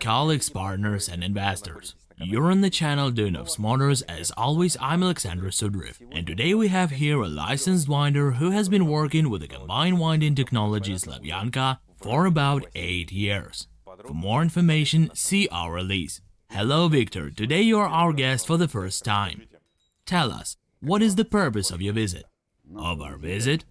Colleagues, partners and investors. You're on the channel Duyunov Motors. As always, I'm Alexander Sudriv, and today we have here a licensed winder who has been working with the combined winding technology Slavyanka for about 8 years. For more information, see our release. Hello Victor, today you're our guest for the first time. Tell us, what is the purpose of your visit? Of our visit?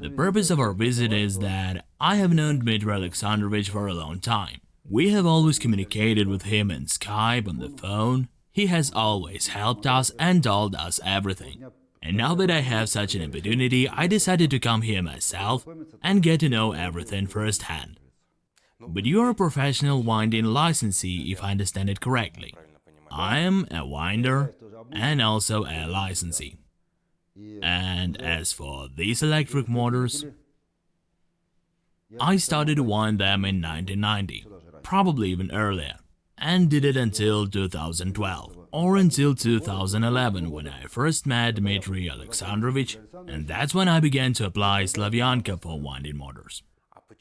The purpose of our visit is that I have known Dmitry Alexandrovich for a long time. We have always communicated with him in Skype, on the phone. He has always helped us and told us everything. And now that I have such an opportunity, I decided to come here myself and get to know everything firsthand. But you are a professional winding licensee, if I understand it correctly. I am a winder and also a licensee. And as for these electric motors, I started to wind them in 1990, probably even earlier, and did it until 2012, or until 2011 when I first met Dmitry Alexandrovich, and that's when I began to apply Slavyanka for winding motors.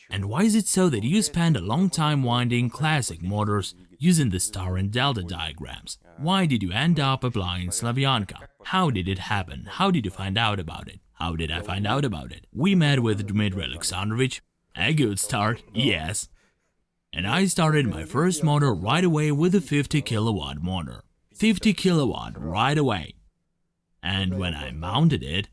And why is it so that you spend a long time winding classic motors using the star and delta diagrams? Why did you end up applying Slavyanka? How did it happen? How did you find out about it? How did I find out about it? We met with Dmitry Alexandrovich. A good start, yes. And I started my first motor right away with a 50 kilowatt motor. 50 kilowatt right away. And when I mounted it,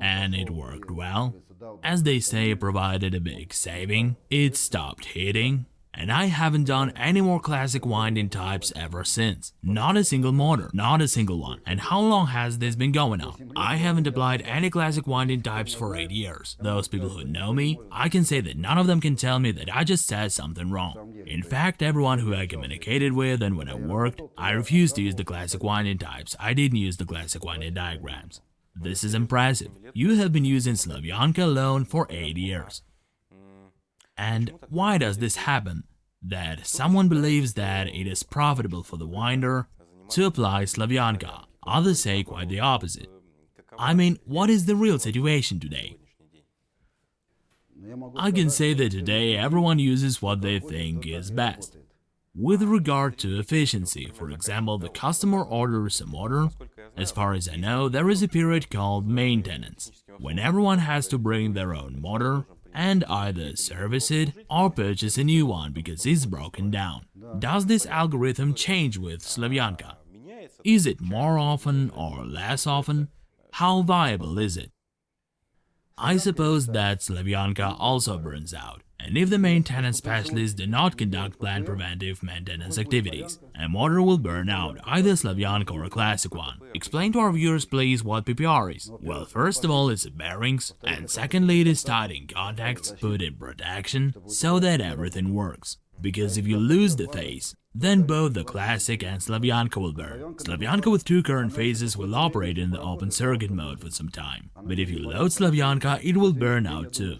and it worked well, as they say, provided a big saving, it stopped hitting, and I haven't done any more classic winding types ever since. Not a single motor, not a single one. And how long has this been going on? I haven't applied any classic winding types for 8 years. Those people who know me, I can say that none of them can tell me that I just said something wrong. In fact, everyone who I communicated with and when I worked, I refused to use the classic winding types, I didn't use the classic winding diagrams. This is impressive. You have been using Slavyanka alone for 8 years. And why does this happen? That someone believes that it is profitable for the winder to apply Slavyanka, others say quite the opposite. I mean, what is the real situation today? I can say that today everyone uses what they think is best. With regard to efficiency, for example, the customer orders a motor, as far as I know, there is a period called maintenance, when everyone has to bring their own motor and either service it or purchase a new one because it's broken down. Does this algorithm change with Slavyanka? Is it more often or less often? How viable is it? I suppose that Slavyanka also burns out, and if the maintenance specialists do not conduct planned preventive maintenance activities, a motor will burn out, either Slavyanka or a classic one. Explain to our viewers please what PPR is. Well, first of all it's bearings, and secondly it is tied in contacts, put in protection, so that everything works. Because if you lose the phase, then both the Classic and Slavyanka will burn. Slavyanka with two current phases will operate in the open circuit mode for some time, but if you load Slavyanka, it will burn out too.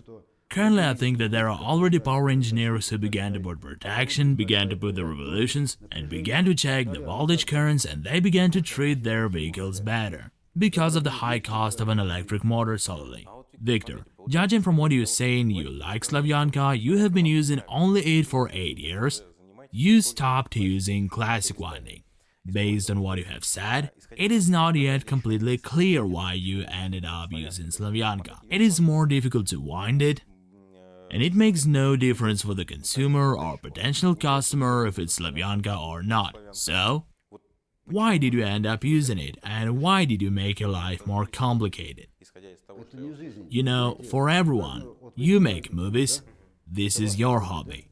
Currently, I think that there are already power engineers who began to put protection, began to put the revolutions, and began to check the voltage currents and they began to treat their vehicles better, because of the high cost of an electric motor solely. Victor, judging from what you're saying you like Slavyanka, you have been using only it for 8 years, you stopped using classic winding. Based on what you have said, it is not yet completely clear why you ended up using Slavyanka. It is more difficult to wind it, and it makes no difference for the consumer or potential customer if it's Slavyanka or not. So, why did you end up using it and why did you make your life more complicated? You know, for everyone, you make movies, this is your hobby.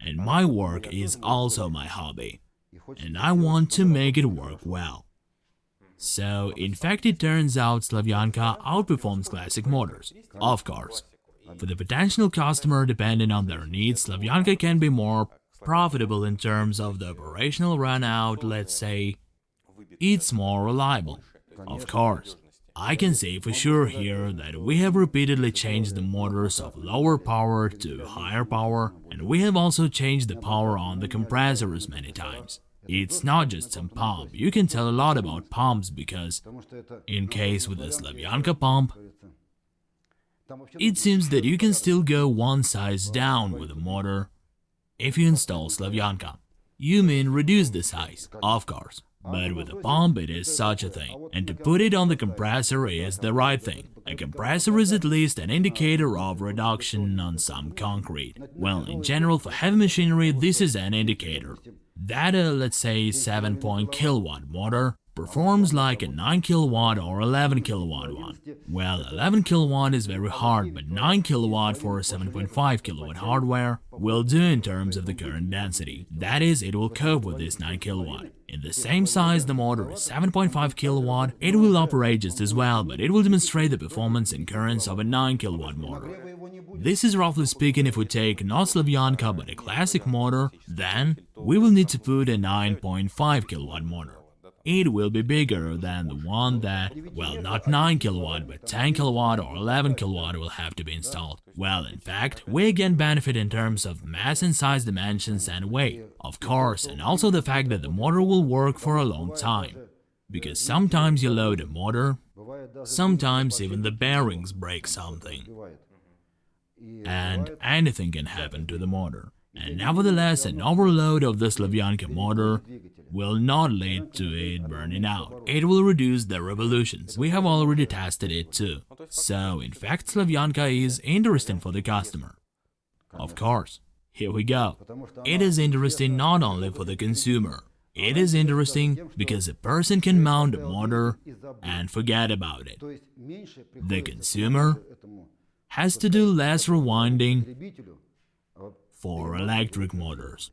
And my work is also my hobby. And I want to make it work well. So, in fact, it turns out Slavyanka outperforms classic motors, of course. For the potential customer, depending on their needs, Slavyanka can be more profitable in terms of the operational runout, let's say. It's more reliable, of course. I can say for sure here that we have repeatedly changed the motors of lower power to higher power, and we have also changed the power on the compressors many times. It's not just some pump, you can tell a lot about pumps because, in case with the Slavyanka pump, it seems that you can still go one size down with a motor if you install Slavyanka. You mean reduce the size, of course. But with a pump it is such a thing, and to put it on the compressor is the right thing. A compressor is at least an indicator of reduction on some concrete. Well, in general for heavy machinery this is an indicator. That a, let's say, 7 point kilowatt motor performs like a 9 kilowatt or 11 kilowatt one. Well, 11 kilowatt is very hard, but 9 kilowatt for a 7.5 kilowatt hardware will do in terms of the current density. That is, it will cope with this 9 kilowatt. In the same size the motor is 7.5 kilowatt, it will operate just as well, but it will demonstrate the performance and currents of a 9 kilowatt motor. This is roughly speaking if we take not Slavyanka but a classic motor, then we will need to put a 9.5 kilowatt motor it will be bigger than the one that, well, not 9 kilowatt, but 10 kilowatt or 11 kilowatt will have to be installed. Well, in fact, we again benefit in terms of mass and size dimensions and weight, of course, and also the fact that the motor will work for a long time. Because sometimes you load a motor, sometimes even the bearings break something. And anything can happen to the motor. And nevertheless, an overload of the Slavyanka motor will not lead to it burning out. It will reduce the revolutions. We have already tested it too. So, in fact, Slavyanka is interesting for the customer. Of course. Here we go. It is interesting not only for the consumer. It is interesting because a person can mount a motor and forget about it. The consumer has to do less rewinding for electric motors.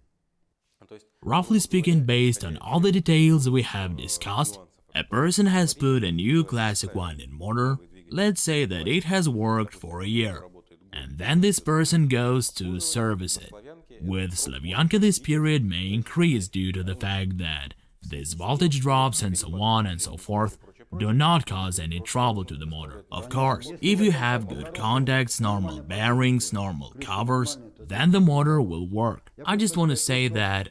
Roughly speaking, based on all the details we have discussed, a person has put a new classic winding motor, let's say that it has worked for a year, and then this person goes to service it. With Slavyanka this period may increase due to the fact that this voltage drops and so on and so forth do not cause any trouble to the motor. Of course, if you have good contacts, normal bearings, normal covers, then the motor will work. I just want to say that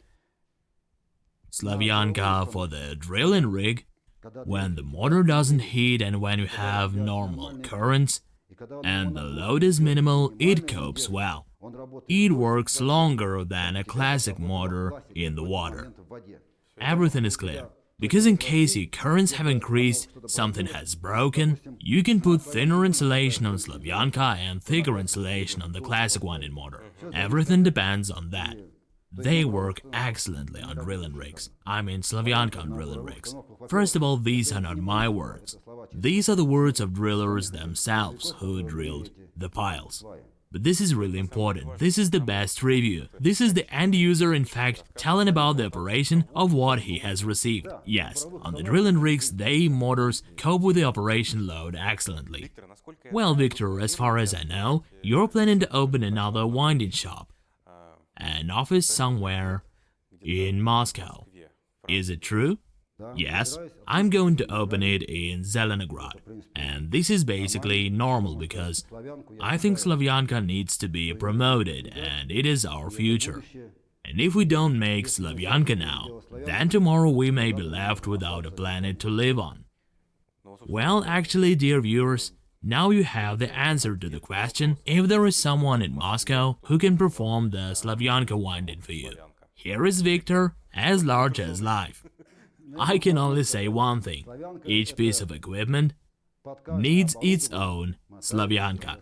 Slavyanka for the drilling rig, when the motor doesn't heat and when you have normal currents and the load is minimal, it copes well. It works longer than a classic motor in the water. Everything is clear. Because in case your currents have increased, something has broken, you can put thinner insulation on Slavyanka and thicker insulation on the classic winding motor. Everything depends on that. They work excellently on drilling rigs. I mean Slavyanka on drilling rigs. First of all, these are not my words. These are the words of drillers themselves who drilled the piles. But this is really important. This is the best review. This is the end user, in fact, telling about the operation of what he has received. Yes, on the drilling rigs, they motors cope with the operation load excellently. Well, Victor, as far as I know, you're planning to open another winding shop an office somewhere in Moscow. Is it true? Yes, I'm going to open it in Zelenograd, and this is basically normal because I think Slavyanka needs to be promoted and it is our future. And if we don't make Slavyanka now, then tomorrow we may be left without a planet to live on. Well, actually, dear viewers, now you have the answer to the question if there is someone in Moscow who can perform the Slavyanka winding for you. Here is Victor, as large as life. I can only say one thing, each piece of equipment needs its own Slavyanka.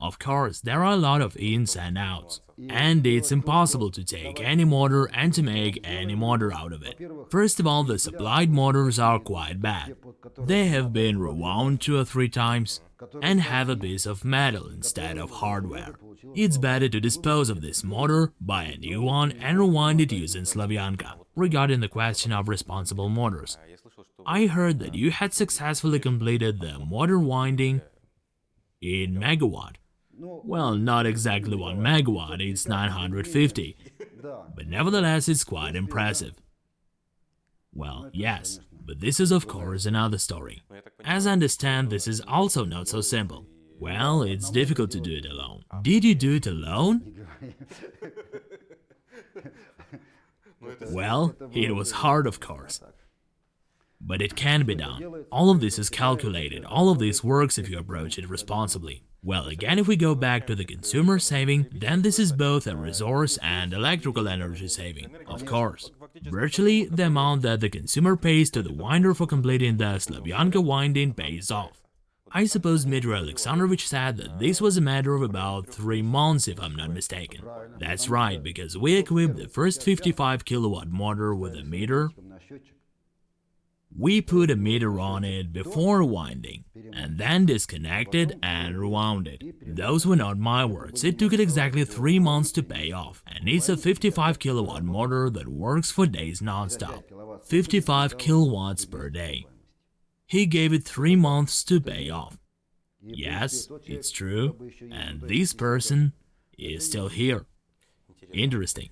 Of course, there are a lot of ins and outs, and it's impossible to take any motor and to make any motor out of it. First of all, the supplied motors are quite bad. They have been rewound two or three times and have a piece of metal instead of hardware. It's better to dispose of this motor, buy a new one and rewind it using Slavyanka. Regarding the question of responsible motors, I heard that you had successfully completed the motor winding in megawatt. Well, not exactly 1 megawatt, it's 950, but nevertheless it's quite impressive. Well, yes, but this is of course another story. As I understand, this is also not so simple. Well, it's difficult to do it alone. Did you do it alone? Well, it was hard of course. But it can be done. All of this is calculated, all of this works if you approach it responsibly. Well, again, if we go back to the consumer saving, then this is both a resource and electrical energy saving, of course. Virtually, the amount that the consumer pays to the winder for completing the Slavyanka winding pays off. I suppose Dmitry Alexandrovich said that this was a matter of about 3 months if I'm not mistaken. That's right, because we equipped the first 55 kilowatt motor with a meter, we put a meter on it before winding, and then disconnected and rewound it. Those were not my words, it took it exactly 3 months to pay off, and it's a 55 kilowatt motor that works for days non-stop. 55 kilowatts per day. He gave it 3 months to pay off. Yes, it's true, and this person is still here. Interesting.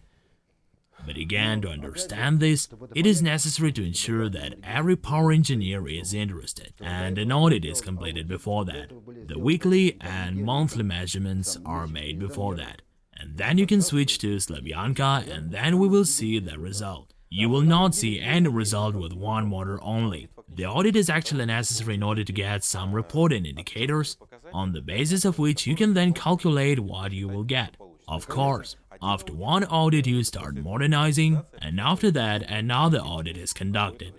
But again, to understand this, it is necessary to ensure that every power engineer is interested, and an audit is completed before that. The weekly and monthly measurements are made before that. And then you can switch to Slavyanka and then we will see the result. You will not see any result with one motor only. The audit is actually necessary in order to get some reporting indicators, on the basis of which you can then calculate what you will get. Of course, after one audit you start modernizing, and after that another audit is conducted.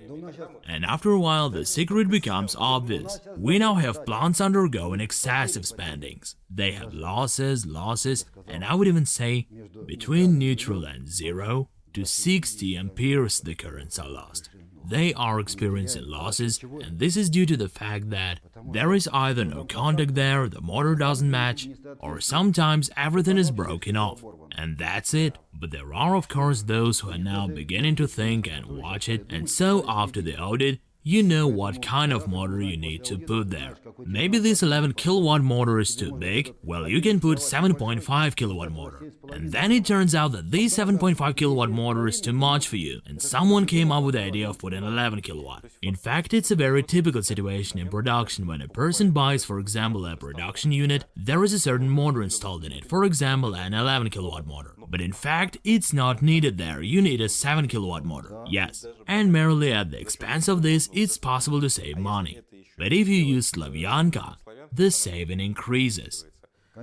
And after a while the secret becomes obvious. We now have plants undergoing excessive spendings. They have losses, losses, and I would even say between neutral and zero to 60 amperes the currents are lost they are experiencing losses, and this is due to the fact that there is either no contact there, the motor doesn't match, or sometimes everything is broken off. And that's it. But there are of course those who are now beginning to think and watch it, and so after the audit, you know what kind of motor you need to put there. Maybe this 11 kilowatt motor is too big, well you can put 7.5 kilowatt motor. And then it turns out that this 7.5 kilowatt motor is too much for you, and someone came up with the idea of putting 11 kilowatt. In fact, it's a very typical situation in production when a person buys for example a production unit, there is a certain motor installed in it, for example an 11 kilowatt motor. But in fact, it's not needed there, you need a 7 kilowatt motor, yes. And merely at the expense of this, it's possible to save money. But if you use Slavyanka, the saving increases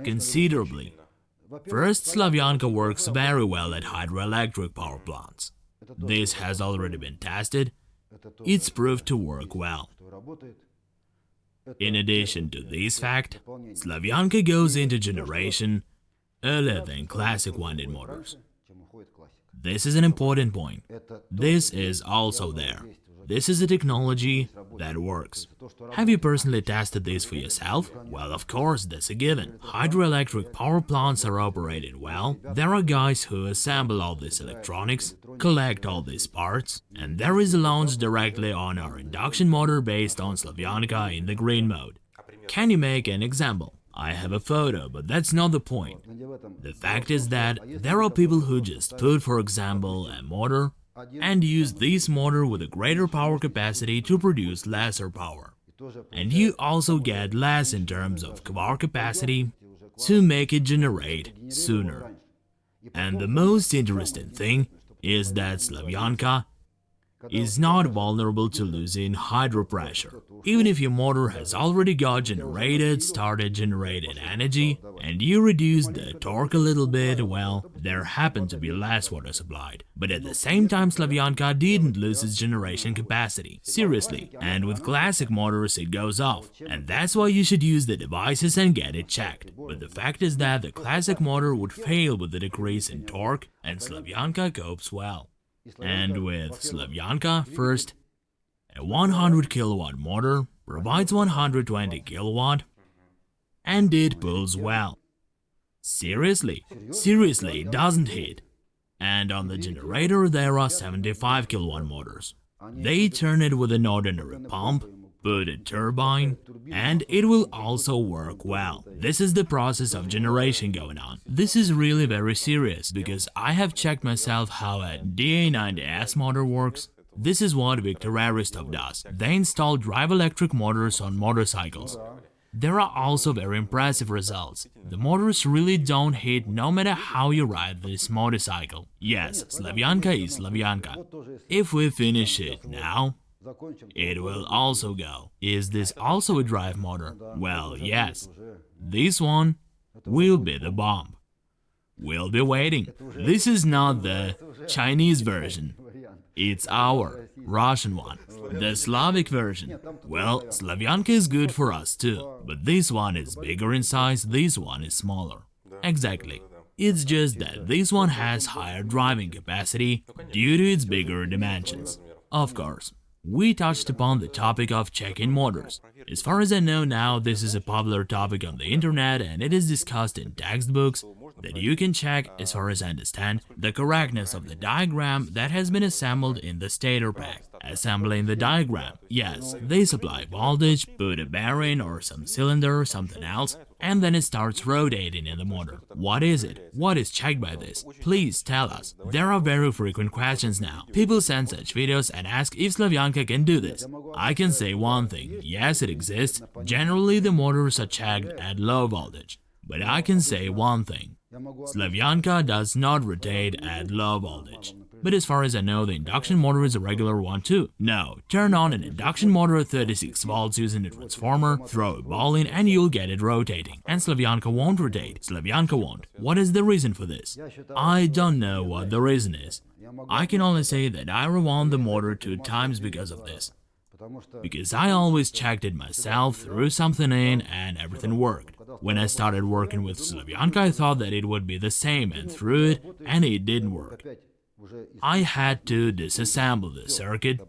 considerably. First, Slavyanka works very well at hydroelectric power plants. This has already been tested, it's proved to work well. In addition to this fact, Slavyanka goes into generation earlier than classic winding motors. This is an important point. This is also there. This is a technology that works. Have you personally tested this for yourself? Well, of course, that's a given. Hydroelectric power plants are operating well, there are guys who assemble all this electronics, collect all these parts, and there is a launch directly on our induction motor based on Slavyanka in the green mode. Can you make an example? I have a photo, but that's not the point. The fact is that there are people who just put, for example, a motor and use this motor with a greater power capacity to produce lesser power. And you also get less in terms of power capacity to make it generate sooner. And the most interesting thing is that Slavyanka is not vulnerable to losing hydro pressure. Even if your motor has already got generated, started generating energy, and you reduce the torque a little bit, well, there happened to be less water supplied. But at the same time Slavyanka didn't lose its generation capacity. Seriously. And with classic motors it goes off. And that's why you should use the devices and get it checked. But the fact is that the classic motor would fail with the decrease in torque, and Slavyanka copes well. And with Slavyanka, first, a 100 kilowatt motor provides 120 kilowatt and it pulls well. Seriously, seriously, it doesn't hit. And on the generator there are 75 kilowatt motors. They turn it with an ordinary pump put a turbine, and it will also work well. This is the process of generation going on. This is really very serious, because I have checked myself how a DA90S motor works. This is what Viktor Aristov does. They install drive electric motors on motorcycles. There are also very impressive results. The motors really don't hit no matter how you ride this motorcycle. Yes, Slavyanka is Slavyanka. If we finish it now, It will also go. Is this also a drive motor? Well, yes. This one will be the bomb. We'll be waiting. This is not the Chinese version. It's our Russian one. The Slavic version. Well, Slavyanka is good for us too, but this one is bigger in size, this one is smaller. Exactly. It's just that this one has higher driving capacity due to its bigger dimensions. Of course, we touched upon the topic of check-in motors. As far as I know now, this is a popular topic on the internet and it is discussed in textbooks that you can check, as far as I understand, the correctness of the diagram that has been assembled in the stator pack. Assembling the diagram, yes, they supply voltage, put a bearing or some cylinder or something else, and then it starts rotating in the motor. What is it? What is checked by this? Please tell us. There are very frequent questions now. People send such videos and ask if Slavyanka can do this. I can say one thing, yes it exists, generally the motors are checked at low voltage. But I can say one thing, Slavyanka does not rotate at low voltage. But as far as I know, the induction motor is a regular one too. No, turn on an induction motor at 36 volts using a transformer, throw a ball in and you'll get it rotating. And Slavyanka won't rotate. Slavyanka won't. What is the reason for this? I don't know what the reason is. I can only say that I rewound the motor two times because of this. Because I always checked it myself, threw something in, and everything worked. When I started working with Slavyanka, I thought that it would be the same and threw it, and it didn't work. I had to disassemble the circuit.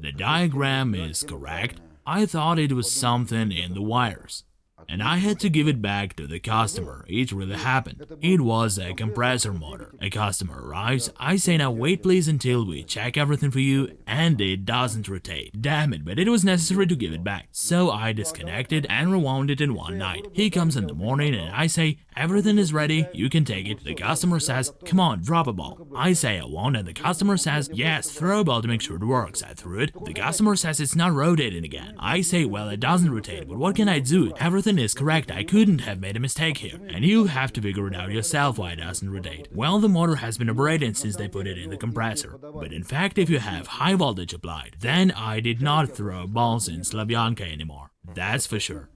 The diagram is correct. I thought it was something in the wires and I had to give it back to the customer. It really happened. It was a compressor motor. A customer arrives, I say now wait please until we check everything for you, and it doesn't rotate. Damn it, but it was necessary to give it back. So I disconnected and rewound it in one night. He comes in the morning and I say, everything is ready, you can take it. The customer says, come on, drop a ball. I say I won't and the customer says, yes, throw a ball to make sure it works. I threw it. The customer says it's not rotating again. I say, well, it doesn't rotate, but what can I do? Everything is correct, I couldn't have made a mistake here, and you have to figure it out yourself why it doesn't rotate. Well, the motor has been operating since they put it in the compressor, but in fact if you have high voltage applied, then I did not throw balls in Slavyanka anymore, that's for sure.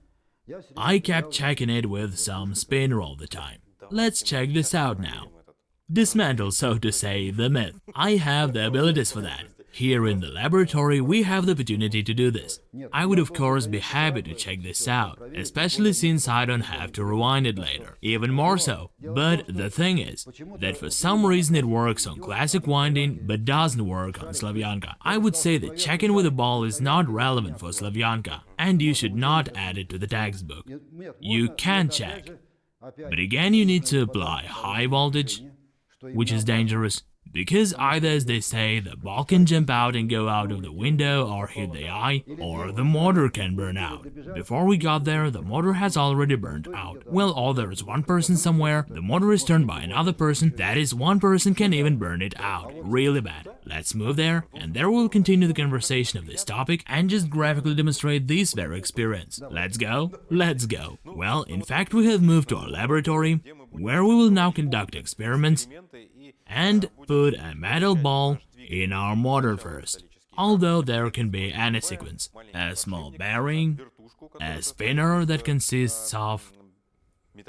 I kept checking it with some spinner all the time. Let's check this out now. Dismantle, so to say, the myth. I have the abilities for that. Here in the laboratory, we have the opportunity to do this. I would of course be happy to check this out, especially since I don't have to rewind it later, even more so. But the thing is, that for some reason it works on classic winding, but doesn't work on Slavyanka. I would say that checking with a ball is not relevant for Slavyanka, and you should not add it to the textbook. You can check, but again you need to apply high voltage, which is dangerous, because either, as they say, the ball can jump out and go out of the window or hit the eye, or the motor can burn out. Before we got there, the motor has already burned out. Well, or there is one person somewhere, the motor is turned by another person, that is, one person can even burn it out. Really bad. Let's move there, and there we'll continue the conversation of this topic and just graphically demonstrate this very experience. Let's go? Let's go. Well, in fact, we have moved to our laboratory, where we will now conduct experiments and put a metal ball in our motor first, although there can be any sequence, a small bearing, a spinner that consists of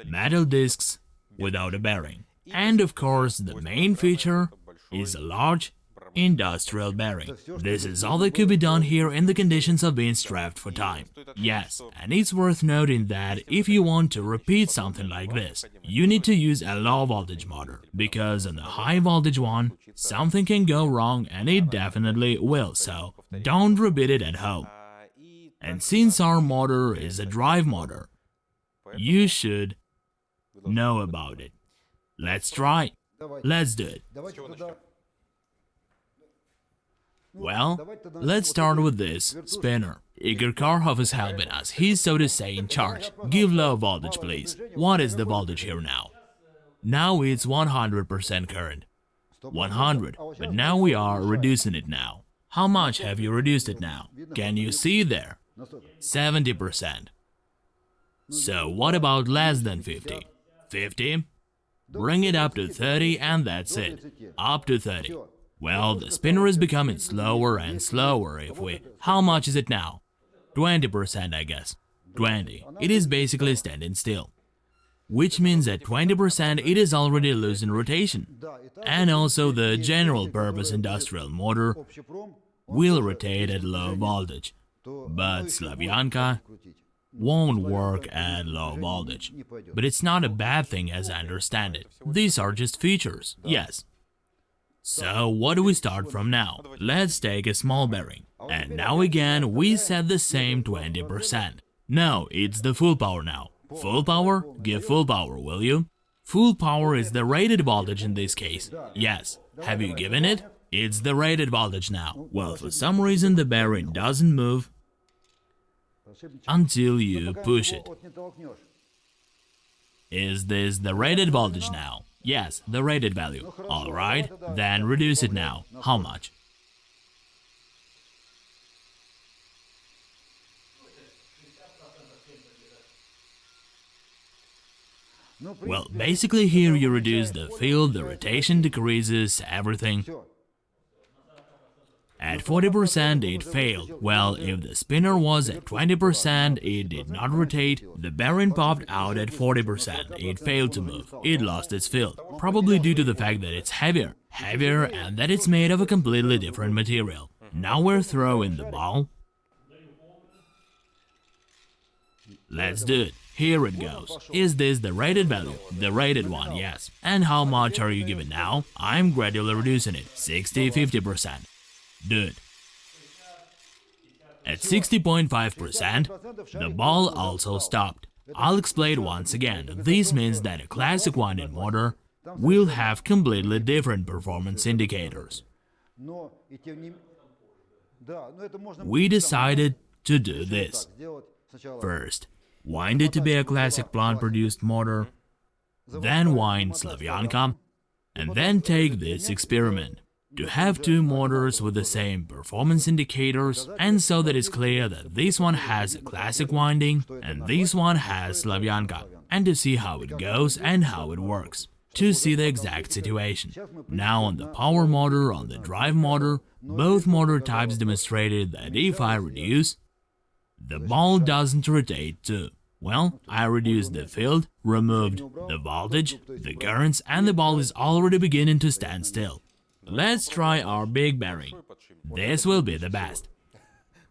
metal discs without a bearing, and of course the main feature is a large industrial bearing. This is all that could be done here in the conditions of being strapped for time. Yes, and it's worth noting that if you want to repeat something like this, you need to use a low voltage motor, because on the high voltage one, something can go wrong and it definitely will, so don't repeat it at home. And since our motor is a drive motor, you should know about it. Let's try. Let's do it. Well, let's start with this spinner. Igor Karhov is helping us, he's so to say in charge. Give low voltage please. What is the voltage here now? Now it's 100% current. 100, but now we are reducing it now. How much have you reduced it now? Can you see there? 70%. So what about less than 50? 50? Bring it up to 30 and that's it. Up to 30. Well, the spinner is becoming slower and slower if we... How much is it now? 20% I guess. 20. It is basically standing still. Which means at 20% it is already losing rotation. And also the general purpose industrial motor will rotate at low voltage. But Slavyanka won't work at low voltage. But it's not a bad thing as I understand it. These are just features, yes. So what do we start from now? Let's take a small bearing. And now again we set the same 20%. No, it's the full power now. Full power? Give full power, will you? Full power is the rated voltage in this case. Yes. Have you given it? It's the rated voltage now. Well, for some reason the bearing doesn't move until you push it. Is this the rated voltage now? Yes, the rated value. Alright, then reduce it now. How much? Well, basically here you reduce the field, the rotation decreases, everything. At 40% it failed. Well, if the spinner was at 20%, it did not rotate, the bearing popped out at 40%, it failed to move, it lost its field, probably due to the fact that it's heavier, heavier and that it's made of a completely different material. Now we're throwing the ball. Let's do it. Here it goes. Is this the rated value? The rated one, yes. And how much are you giving now? I'm gradually reducing it, 60-50%. It. At 60.5%, the ball also stopped. I'll explain once again, this means that a classic winding motor will have completely different performance indicators. We decided to do this. First, wind it to be a classic plant-produced motor, then wind Slavyanka, and then take this experiment. To have two motors with the same performance indicators, and so that it's clear that this one has a classic winding and this one has Slavyanka, and to see how it goes and how it works to see the exact situation. Now on the power motor, on the drive motor, both motor types demonstrated that if I reduce, the ball doesn't rotate too. Well, I reduced the field, removed the voltage, the currents, and the ball is already beginning to stand still. Let's try our big bearing. This will be the best.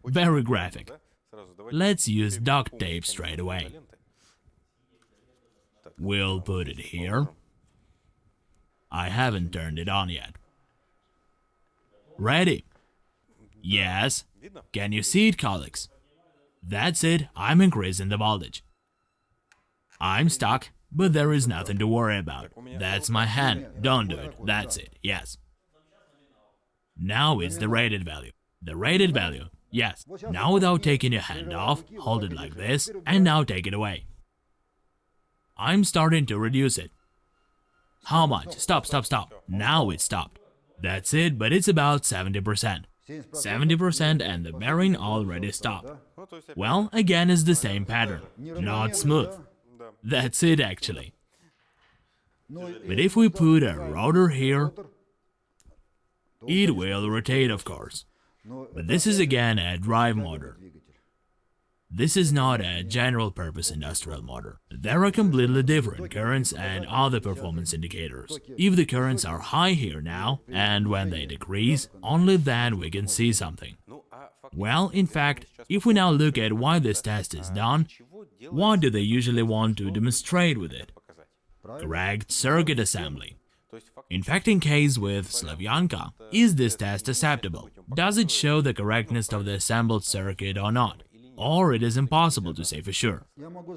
Very graphic. Let's use duct tape straight away. We'll put it here. I haven't turned it on yet. Ready? Yes. Can you see it, colleagues? That's it, I'm increasing the voltage. I'm stuck, but there is nothing to worry about. That's my hand, don't do it, that's it, yes. Now it's the rated value. The rated value, yes. Now without taking your hand off, hold it like this, and now take it away. I'm starting to reduce it. How much? Stop, stop, stop. Now it stopped. That's it, but it's about 70%. 70% and the bearing already stopped. Well, again it's the same pattern, not smooth. That's it actually. But if we put a rotor here, it will rotate of course. But this is again a drive motor. This is not a general-purpose industrial motor. There are completely different currents and other performance indicators. If the currents are high here now, and when they decrease, only then we can see something. Well, in fact, if we now look at why this test is done, what do they usually want to demonstrate with it? Correct circuit assembly. In fact, in case with Slavyanka, is this test acceptable? Does it show the correctness of the assembled circuit or not? or it is impossible to say for sure.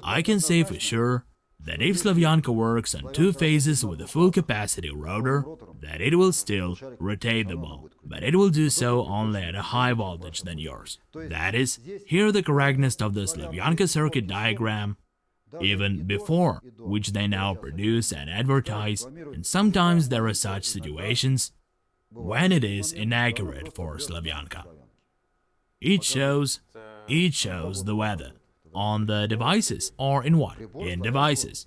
I can say for sure that if Slavyanka works on two phases with a full capacity rotor, that it will still rotate the ball, but it will do so only at a high voltage than yours. That is, here the correctness of the Slavyanka circuit diagram, even before, which they now produce and advertise, and sometimes there are such situations when it is inaccurate for Slavyanka. It shows it shows the weather on the devices or in what? In devices.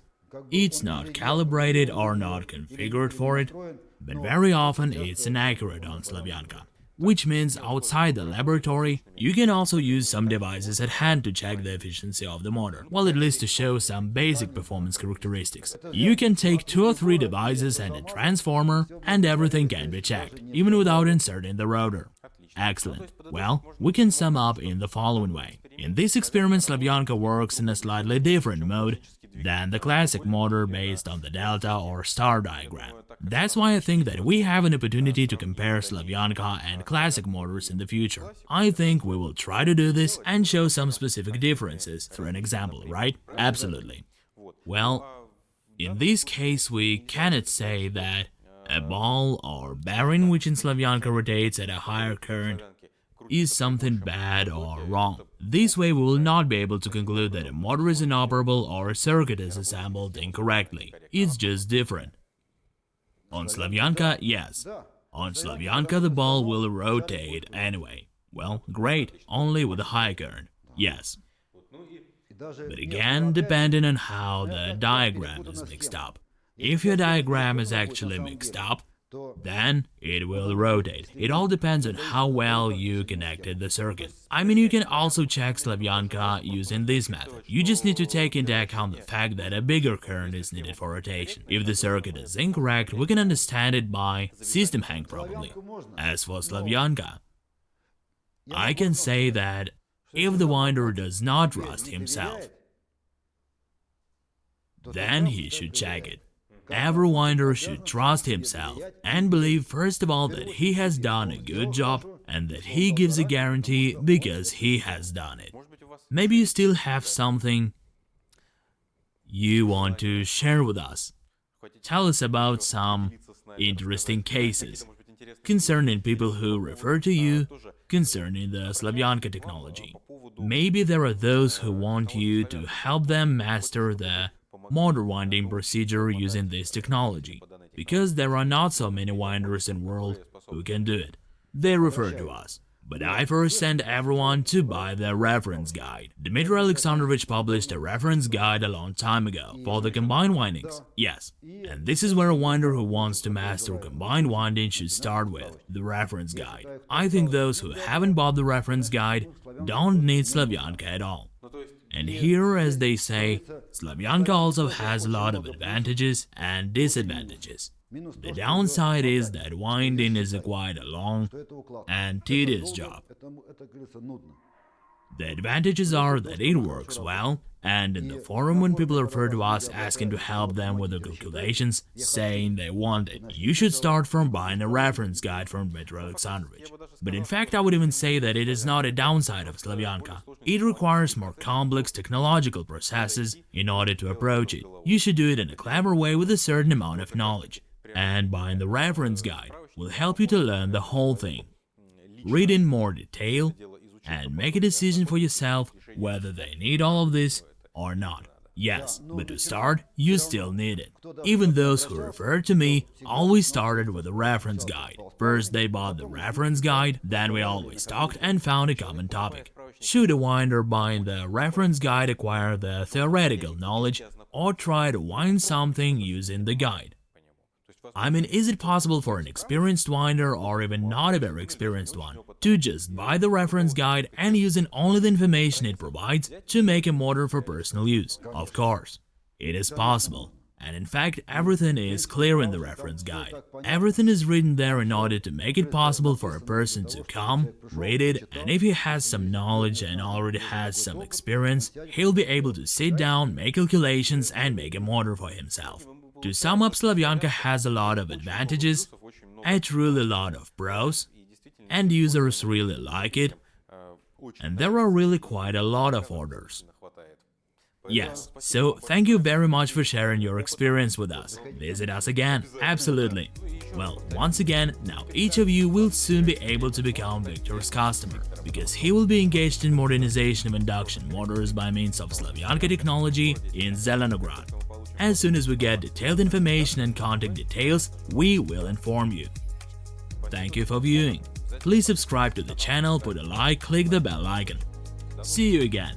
it's not calibrated or not configured for it, but very often it's inaccurate on Slavyanka. Which means outside the laboratory, you can also use some devices at hand to check the efficiency of the motor, well at least to show some basic performance characteristics. You can take two or three devices and a transformer, and everything can be checked, even without inserting the rotor. Excellent. Well, we can sum up in the following way. In this experiment, Slavyanka works in a slightly different mode than the classic motor based on the delta or star diagram. That's why I think that we have an opportunity to compare Slavyanka and classic motors in the future. I think we will try to do this and show some specific differences through an example, right? Absolutely. Well, in this case we cannot say that a ball or bearing which in Slavyanka rotates at a higher current is something bad or wrong. This way we will not be able to conclude that a motor is inoperable or a circuit is assembled incorrectly. It's just different. On Slavyanka, yes. On Slavyanka the ball will rotate anyway. Well, great, only with a high current. Yes. But again, depending on how the diagram is mixed up. If your diagram is actually mixed up, then it will rotate. It all depends on how well you connected the circuit. I mean, you can also check Slavyanka using this method. You just need to take into account the fact that a bigger current is needed for rotation. If the circuit is incorrect, we can understand it by system hang probably. As for Slavyanka, I can say that if the winder does not rust himself, then he should check it. Every winder should trust himself and believe first of all that he has done a good job and that he gives a guarantee because he has done it. Maybe you still have something you want to share with us. Tell us about some interesting cases concerning people who refer to you concerning the Slavyanka technology. Maybe there are those who want you to help them master the motor winding procedure using this technology, because there are not so many winders in the world who can do it. They refer to us. But I first send everyone to buy the reference guide. Dmitry Alexandrovich published a reference guide a long time ago for the combined windings. Yes, and this is where a winder who wants to master combined winding should start with, the reference guide. I think those who haven't bought the reference guide don't need Slavyanka at all. And here, as they say, Slavyanka also has a lot of advantages and disadvantages. The downside is that winding is quite a long and tedious job. The advantages are that it works well, and in the forum when people refer to us asking to help them with the calculations, saying they want it, you should start from buying a reference guide from Dmitry Alexandrovich. But in fact I would even say that it is not a downside of Slavyanka. It requires more complex technological processes in order to approach it. You should do it in a clever way with a certain amount of knowledge. And buying the reference guide will help you to learn the whole thing. Read in more detail and make a decision for yourself whether they need all of this or not. Yes, but to start, you still need it. Even those who referred to me always started with a reference guide. First they bought the reference guide, then we always talked and found a common topic. Should a winder buying the reference guide acquire the theoretical knowledge or try to wind something using the guide? I mean, is it possible for an experienced winder or even not a very experienced one to just buy the reference guide and using only the information it provides to make a motor for personal use? Of course, it is possible. And in fact, everything is clear in the reference guide. Everything is written there in order to make it possible for a person to come, read it, and if he has some knowledge and already has some experience, he'll be able to sit down, make calculations and make a motor for himself. To sum up, Slavyanka has a lot of advantages, a truly lot of pros, and users really like it, and there are really quite a lot of orders. Yes, so thank you very much for sharing your experience with us. Visit us again, absolutely. Well, once again, now each of you will soon be able to become Victor's customer, because he will be engaged in modernization of induction motors by means of Slavyanka technology in Zelenograd. As soon as we get detailed information and contact details, we will inform you. Thank you for viewing. Please subscribe to the channel, put a like, click the bell icon. See you again.